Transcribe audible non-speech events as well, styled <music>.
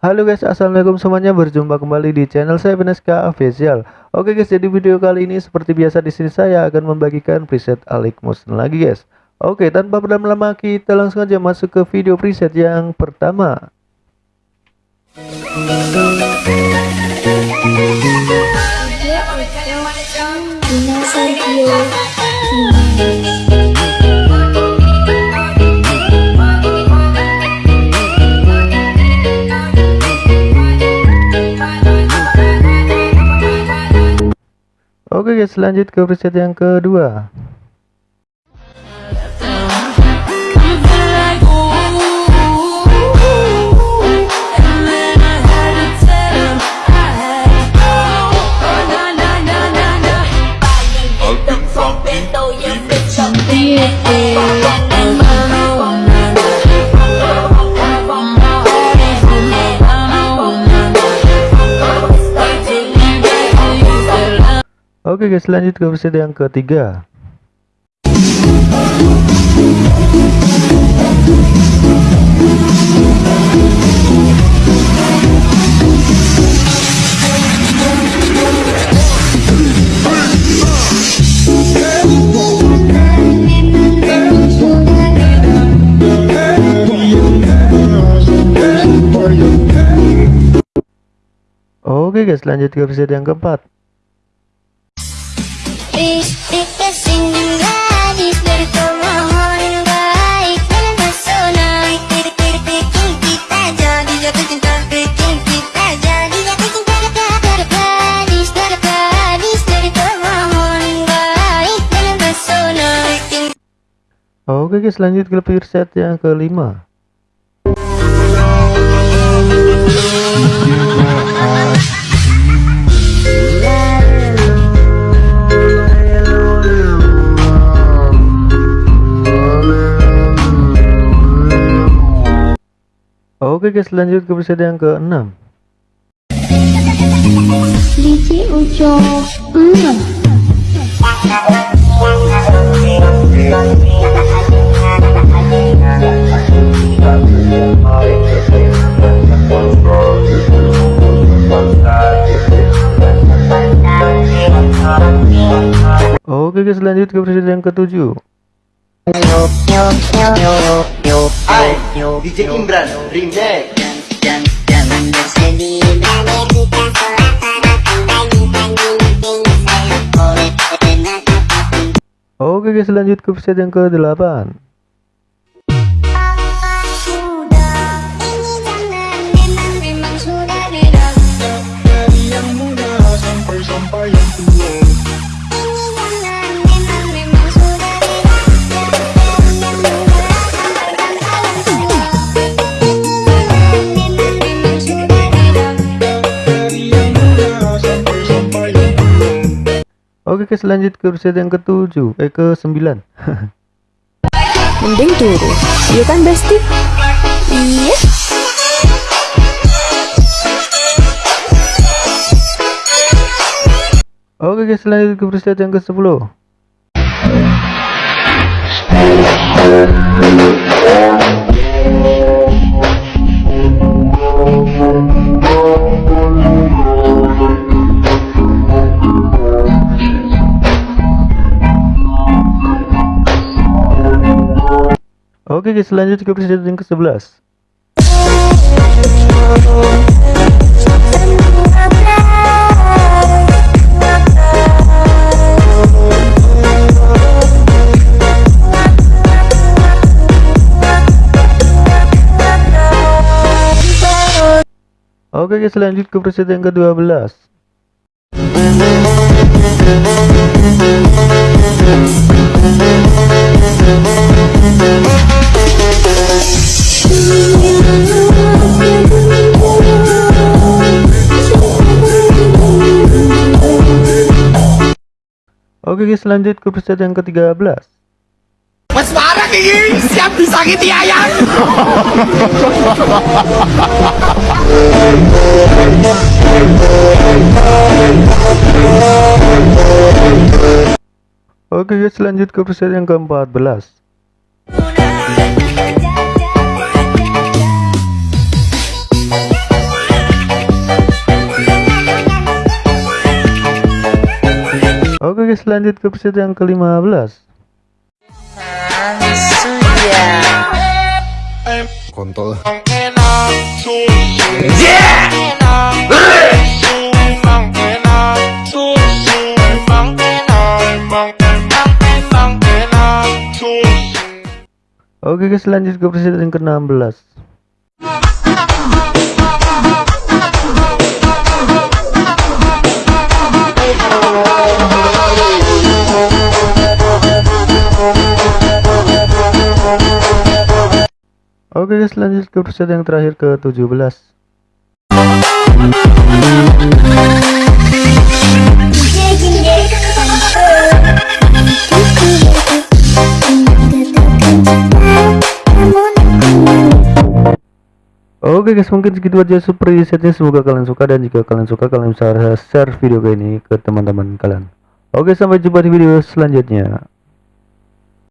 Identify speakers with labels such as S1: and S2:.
S1: Halo guys assalamualaikum semuanya. Berjumpa kembali di channel saya Beneska Official. Oke guys jadi video kali ini seperti biasa di sini saya akan membagikan preset Alik Motion lagi guys. Oke tanpa berlama-lama kita langsung aja masuk ke video preset yang pertama Oke guys lanjut ke preset yang kedua Oke guys lanjut ke episode yang ketiga. Oke guys lanjut ke episode yang keempat Oke guys lanjut ke preset yang kelima Oke guys lanjut ke episode yang ke-6
S2: Lici uco mm.
S1: Oke guys lanjut ke episode yang ke-7
S3: DJ
S1: Oke guys lanjut ke episode yang ke-8 Oke guys lanjut ke episode yang ke-7 Eh ke-9 <laughs>
S4: Mending turun Iya kan Besti? Iya.
S1: Oke guys lanjut ke episode yang ke-10 Oke guys lanjut ke episode yang ke-11 Oke guys lanjut ke episode yang ke-12 Oke guys lanjut ke episode yang ke-13
S3: Mas parah ini, siap disakiti ayam
S1: Oke guys lanjut ke episode yang ke-14 guys lanjut ke preset yang ke-15
S5: Kontol.
S1: Oke guys lanjut ke preset yang ke-16 Oke guys lanjut ke preset yang terakhir ke 17 Oke guys mungkin segitu aja super resetnya semoga kalian suka dan jika kalian suka kalian bisa share video ini ke teman-teman kalian. Oke sampai jumpa di video selanjutnya